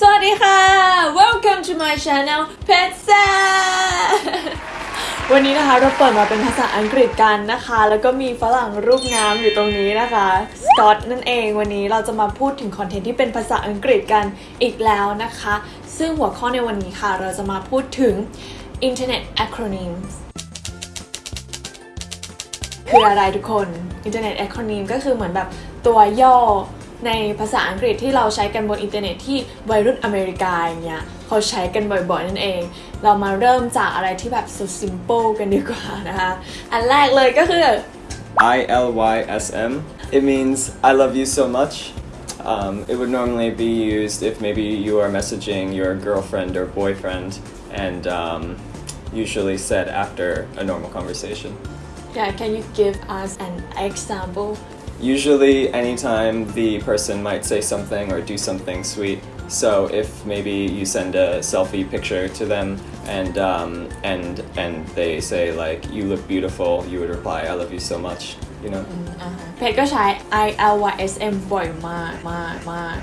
สวัสดีค่ะ welcome to my channel p e t s a วันนี้นะคะเราเปิดมาเป็นภาษาอังกฤษกันนะคะ แล้วก็มีฝรั่งรูปงามอยู่ตรงนี้นะคะสกอตนั่นเองวันนี้เราจะมาพูดถึงคอนเทนต์ที่เป็นภาษาอังกฤษกันอีกแล้วนะคะ ซึ่งหัวข้อในวันนี้ค่ะ เราจะมาพูดถึง Internet acronyms คืออะไรทุกคน Internet acronym ก็คือเหมือนแบบตัวย่อ ในภาษาอังกฤษที่เราใช้กันบนอินเทอร์เน็ตที่วัยรุ่นอเมริกาอย่างเงี้ยเขาใช้กันบ่อยๆนั่นเอง เรามาเริ่มจากอะไรที่แบบ so simple กันดีกว่านะคะ อันแรกเลยก็คือ I L Y S M. It means I love you so much. Um, it would normally be used if maybe you are messaging your girlfriend or boyfriend, and um, usually said after a normal conversation. yeah can you give us an example Usually, anytime the person might say something or do something sweet. So if maybe you send a selfie picture to them and um, and and they say like you look beautiful, you would reply I love you so much. You know. อ่าฮะเพจก็ใช้ I L Y S M บ่อยมากมากมาก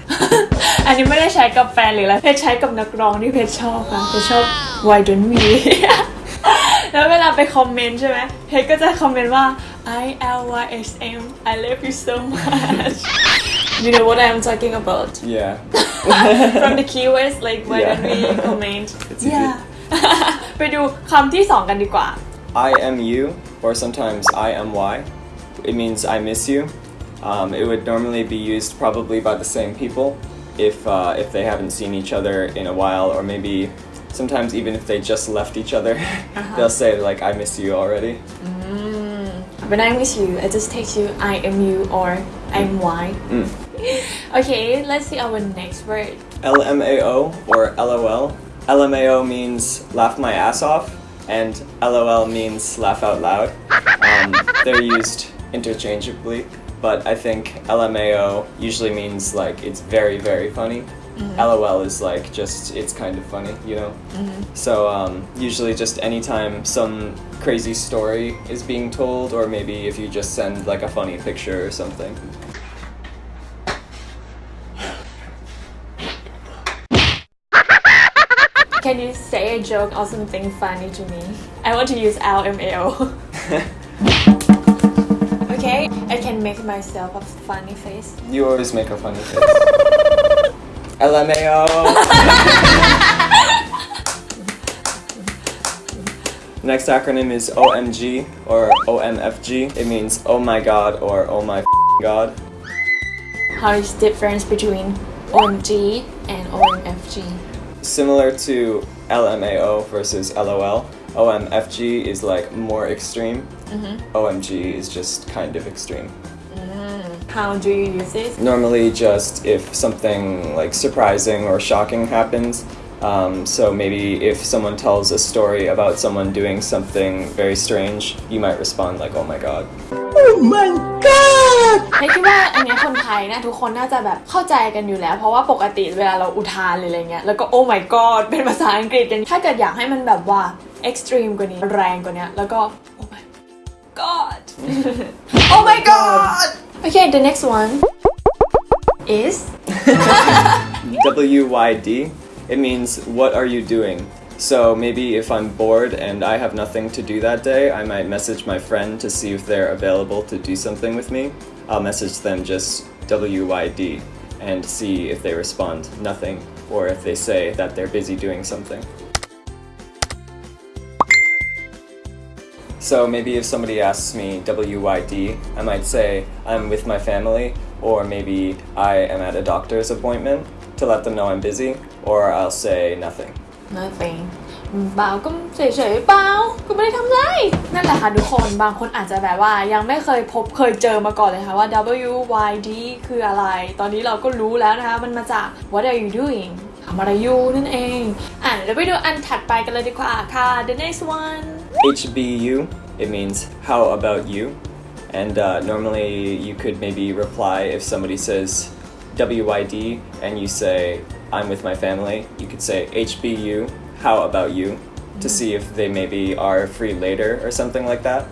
อันนี้ไม่ได้ใช้กับแฟนหรืออะไรเพจใช้กับนักร้องที่เพจชอบนะเพจชอบ Why don't we แล้วเวลาไปคอมเมนต์ใช่ไหมเพจก็จะคอมเมนต์ว่า I L Y S M I love you so much you know what I'm talking about Yeah. from the keywords like why don't we Yeah. comment It's easy. yeah ไปดูคำที่สองกันดีกว่า I M U or sometimes I M Y. It means I miss you. Um, it would normally be used probably by the same people if uh, if they haven't seen each other in a while, or maybe sometimes even if they just left each other, they'll say like I miss you already. When I miss you, I just text you I am you or I'm Y. Mm. Okay, let's see our next word. L M A O or L O L. L M A O means laugh my ass off, and L O L means laugh out loud. Um, they're used interchangeably, but I think LMAO usually means like it's very, very funny. LOL is like just it's kind of funny, you know. So um, usually just anytime some crazy story is being told, or maybe if you just send like a funny picture or something. Can you say a joke or something funny to me? I want to use LMAO. okay, I can make myself a funny face. You always make a funny face. LMAO. Next acronym is OMG or OMFG. It means oh my god or oh my god. How is the difference between OMG and OMFG? Similar to LMAO versus LOL. OMFG is like more extreme. Mm-hmm. OMG is just kind of extreme. How do you use it? Normally, just if something like surprising or shocking happens. Um, so maybe if someone tells a story about someone doing something very strange, you might respond like, "Oh my god." เฮ้ยคิดว่าอันเนี้ยคนไทยนะทุกคนน่าจะแบบเข้าใจกันอยู่แล้ว เพราะว่าปกติเวลาเราอุทานหรืออะไรเงี้ยแล้วก็ oh my god เป็นภาษาอังกฤษกัน ถ้าเกิดอยากให้มันแบบว่า extreme กว่านี้แรงกว่านี้แล้วก็ oh my god oh my god okay the next one is WYD. It means what are you doing? So maybe if I'm bored and I have nothing to do that day, I might message my friend to see if they're available to do something with me. I'll message them just WYD and see if they respond nothing or if they say that they're busy doing something. So maybe if somebody asks me WYD, I might say I'm with my family, or maybe I am at a doctor's appointment to let them know I'm busy, or I'll say nothing. nothing เปล่าก็เฉยๆเปล่าก็ไม่ได้ทำไรนั่นแหละค่ะทุกคนบางคนอาจจะแบบว่ายังไม่เคยพบเคยเจอมาก่อนเลยค่ะว่า W Y D คืออะไร ตอนนี้เราก็รู้แล้วนะคะ มันมาจาก What are you doing ทำอะไรอยู่นั่นเอง อ่ะเดี๋ยวไปดูอันถัดไปกันเลยดีกว่าค่ะ the next one HBU, it means how about you? And uh, normally you could maybe reply if somebody says WYD and you say I'm with my family, you could say HBU, how about you? To see if they maybe are free later or something like that.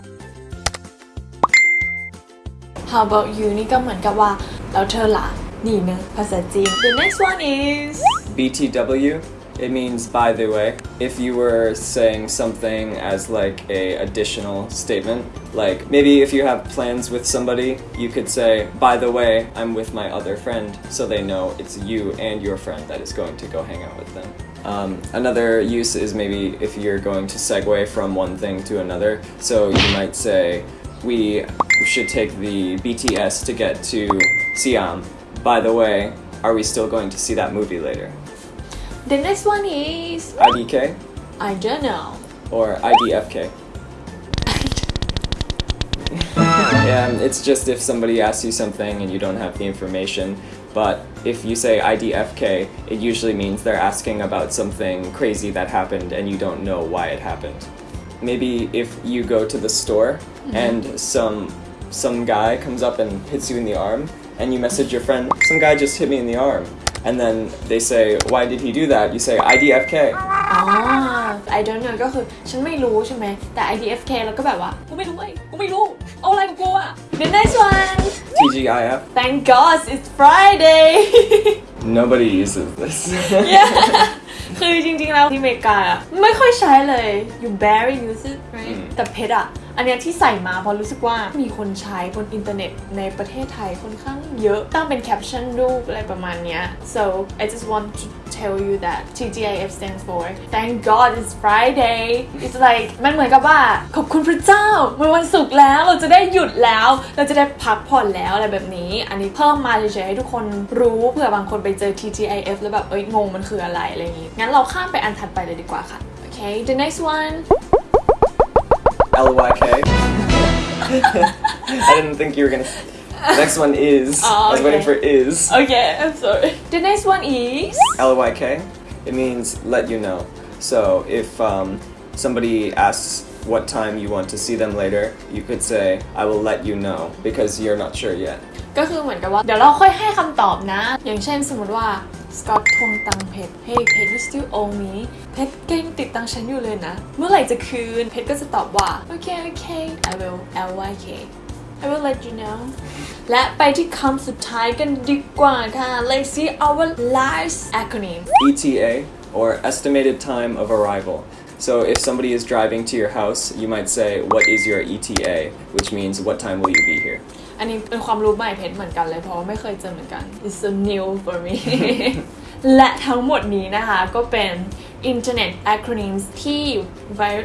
How about you นี่ก็เหมือนกับว่าแล้วเธอล่ะนี่เนอะภาษาจีน The next one is BTW, it means by the way. If you were saying something as like a additional statement, like maybe if you have plans with somebody, you could say, by the way, I'm with my other friend, so they know it's you and your friend that is going to go hang out with them. Um, another use is maybe if you're going to segue from one thing to another. So you might say, we should take the BTS to get to Siam. By the way, are we still going to see that movie later? The next one is IDK I don't know or IDFK? yeah, um, it's just if somebody asks you something and you don't have the information. But if you say IDFK, it usually means they're asking about something crazy that happened and you don't know why it happened. Maybe if you go to the store mm-hmm. and some some guy comes up and hits you in the arm and you message your friend, some guy just hit me in the arm. And then they say, why did he do that? You say IDFK. อ๋อ I don't know ก็คือฉันไม่รู้ใช่ไหมแต่ IDFK แล้วก็แบบว่ากูไม่รู้เว้ยกูไม่รู้ เอาอะไรกับกูอะ The next one TGIF. Thank God it's Friday Nobody uses this. yeah คือจริงๆแล้วที่อเมริกาอะไม่ค่อยใช้เลย you barely use it right อืมแต่เพชรอะอันนี้ที่ใส่มาเพราะรู้สึกว่ามีคนใช้บนอินเทอร์เน็ตในประเทศไทยค่อนข้างเยอะ ตั้งเป็นแคปชั่นรูปอะไรประมาณนี้ so I just want to tell you that TGIF stands for Thank God it's Friday it's like มันเหมือนกับว่าขอบคุณพระเจ้ามันวันศุกร์แล้วเราจะได้หยุดแล้ว เราจะได้พักผ่อนแล้วอะไรแบบนี้ อันนี้เพิ่มมาเฉยๆให้ทุกคนรู้เผื่อบางคนไปเจอ TGIF แล้วแบบเอ้ยงงมันคืออะไรอะไรอย่างงี้งั้นเราข้ามไปอันถัดไปเลยดีกว่าค่ะโอเค the next one LYK. I didn't think you were gonna. Next one is. Oh, I was waiting for is. okay I'm sorry the next one is LYK. It means let you know. So if um, somebody asks what time you want to see them later, you could say, I will let you know because you're not sure yet. ก็คือเหมือนกับว่า เดี๋ยวเราค่อยให้คำตอบนะ อย่างเช่นสมมติว่าสกอตทวงตังเพชร Hey เพชร you still owe me เพชรเก่งติดตังฉันอยู่เลยนะ เมื่อไหร่จะคืน เพชรก็จะตอบว่า โอเค โอเค I will L Y K I will let you know และไปที่คำสุดท้ายกันดีกว่าค่ะ Let's see our last acronym ETA or estimated time of arrival. So if somebody is driving to your house, you might say, What is your ETA? Which means, What time will you be here? อันนี้เป็นความรู้ใหม่เพชรเหมือนกันเลยเพราะว่าไม่เคยเจอเหมือนกัน It's so new for me และทั้งหมดนี้นะคะก็เป็น Internet Acronyms ที่วัย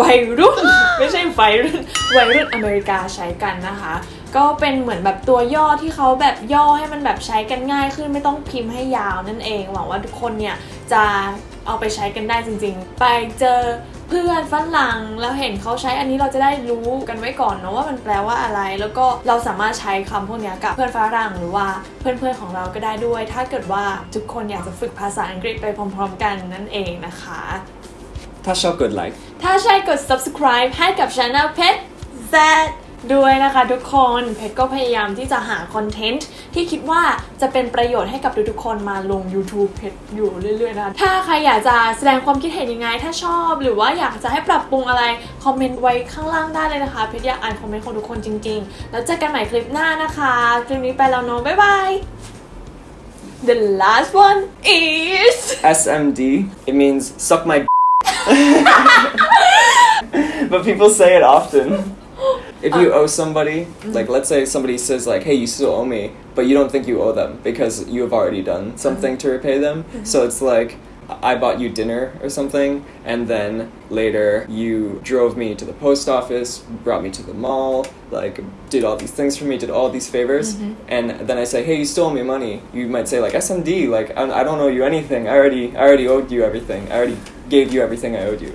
วัยรุ่น ไม่ใช่วัยรุ่นวัยรุ่นอเมริกาใช้กันนะคะ ก็เป็นเหมือนแบบตัวย่อที่เขาแบบย่อให้มันแบบใช้กันง่ายขึ้นไม่ต้องพิมพ์ให้ยาวนั่นเอง หวังว่าทุกคนเนี่ยจะ เอาไปใช้กันได้จริง ๆ ไปเจอเพื่อนฝรั่งแล้วเห็นเขาใช้อันนี้เราจะได้รู้กันไว้ก่อนเนาะว่ามันแปลว่าอะไร แล้วก็เราสามารถใช้คำพวกเนี้ยกับเพื่อนฝรั่งหรือว่าเพื่อนๆของเราก็ได้ด้วย ถ้าเกิดว่าทุกคนอยากจะฝึกภาษาอังกฤษไปพร้อม ๆ กันนั่นเองนะคะ Tasha good like. ถ้าใช่กด subscribe ให้กับ channel เพชร Z ด้วยนะคะทุกคนเพชรก็พยายามที่จะหาคอนเทนต์ที่คิดว่าจะเป็นประโยชน์ให้กับทุกๆคนมาลง YouTube เพชรอยู่เรื่อยๆนะถ้าใครอยากจะแสดงความคิดเห็นยังไง ถ้าชอบหรือว่าอยากจะให้ปรับปรุงอะไร คอมเมนต์ไว้ข้างล่างได้เลยนะคะ เพชรอยากอ่านคอมเมนต์ของทุกคนจริงๆ แล้วเจอกันใหม่คลิปหน้านะคะคลิปนี้ไปแล้วเนาะบ๊ายบาย The last one is SMD, it means suck my But people say it often. If you owe somebody, like let's say somebody says like, "Hey, you still owe me," but you don't think you owe them because you have already done something to repay them. Mm-hmm. So it's like I bought you dinner or something, and then later you drove me to the post office, brought me to the mall, like did all these things for me, did all these favors, mm-hmm. and then I say, "Hey, you stole owe me money." You might say like SMD, like I I don't owe you anything. I already I already owed you everything. I already gave you everything I owed you.